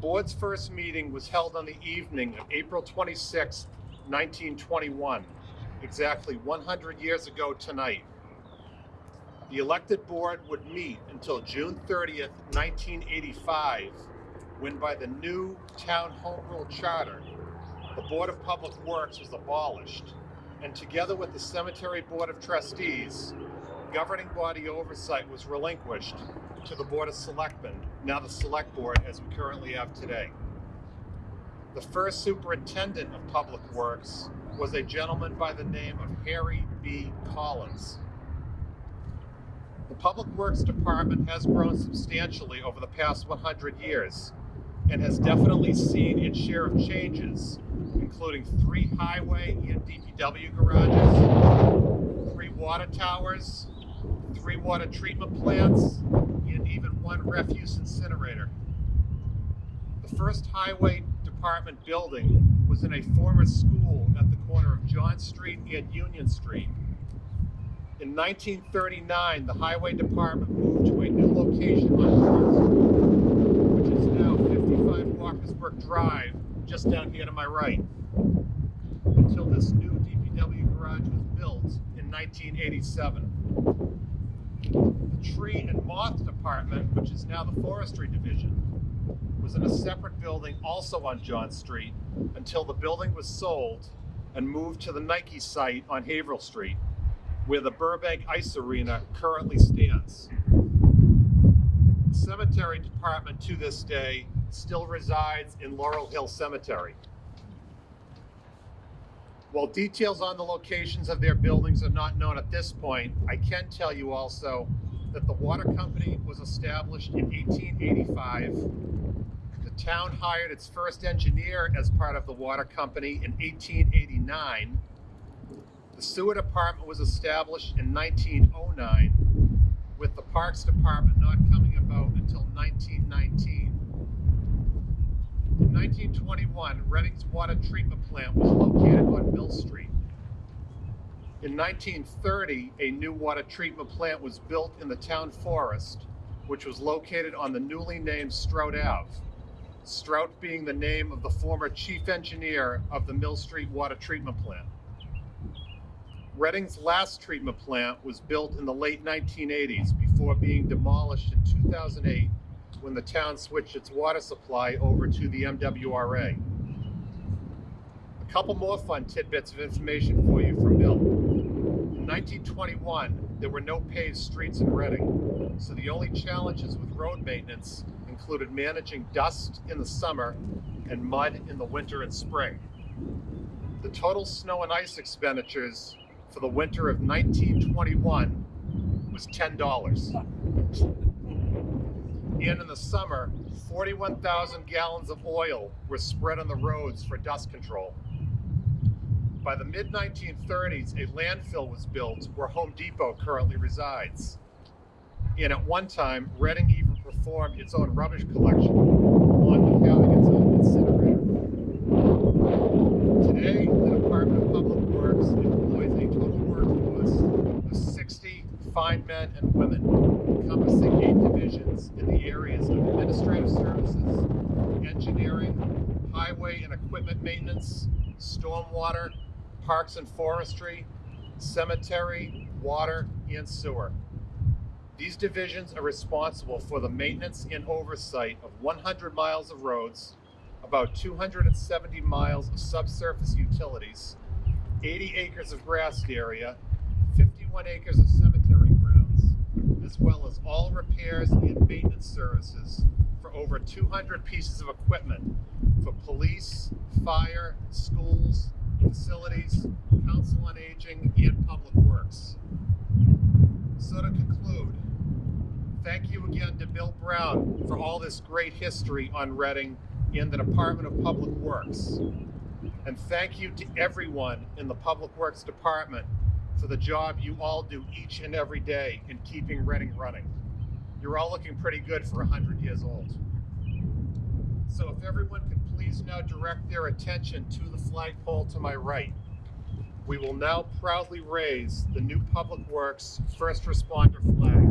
board's first meeting was held on the evening of April 26, 1921, exactly 100 years ago tonight. The elected board would meet until June 30th, 1985, when by the new town home rule charter, the Board of Public Works was abolished, and together with the Cemetery Board of Trustees, governing body oversight was relinquished to the Board of Selectmen, now the Select Board as we currently have today. The first superintendent of Public Works was a gentleman by the name of Harry B. Collins. The Public Works Department has grown substantially over the past 100 years and has definitely seen its share of changes, including three highway and DPW garages, three water towers, three water treatment plants, and even one refuse incinerator. The first highway department building was in a former school at the corner of John Street and Union Street. In 1939, the highway department moved to a new location on Street, which is now 55 Walkers Brook Drive, just down here to my right, until this new DPW garage was built in 1987. The tree and moth department, which is now the forestry division, was in a separate building also on John Street until the building was sold and moved to the Nike site on Haverhill Street, where the Burbank Ice Arena currently stands. The cemetery department to this day still resides in Laurel Hill Cemetery. While details on the locations of their buildings are not known at this point, I can tell you also that the water company was established in 1885. The town hired its first engineer as part of the water company in 1889. The sewer department was established in 1909, with the parks department not coming about until 1919. In 1921, Reading's water treatment plant was located on Mill Street. In 1930, a new water treatment plant was built in the town forest, which was located on the newly named Strout Ave. Strout being the name of the former chief engineer of the Mill Street water treatment plant. Reading's last treatment plant was built in the late 1980s before being demolished in 2008 when the town switched its water supply over to the MWRA. Couple more fun tidbits of information for you from Bill. In 1921, there were no paved streets in Reading, so the only challenges with road maintenance included managing dust in the summer and mud in the winter and spring. The total snow and ice expenditures for the winter of 1921 was $10. And in the summer, 41,000 gallons of oil were spread on the roads for dust control. By the mid 1930s, a landfill was built where Home Depot currently resides. And at one time, Reading even performed its own rubbish collection, along with having its own incinerator. Today, the Department of Public Works employs a total workforce of 60 fine men and women, encompassing eight divisions in the areas of administrative services, engineering, highway and equipment maintenance, stormwater, parks and forestry, cemetery, water, and sewer. These divisions are responsible for the maintenance and oversight of 100 miles of roads, about 270 miles of subsurface utilities, 80 acres of grassed area, 51 acres of cemetery grounds, as well as all repairs and maintenance services for over 200 pieces of equipment for police, fire, schools, facilities, council on aging, and public works. So to conclude, thank you again to Bill Brown for all this great history on Reading in the Department of Public Works. And thank you to everyone in the Public Works Department for the job you all do each and every day in keeping Reading running. You're all looking pretty good for 100 years old. So if everyone could please now direct their attention to the flagpole to my right. We will now proudly raise the new Public Works First Responder flag.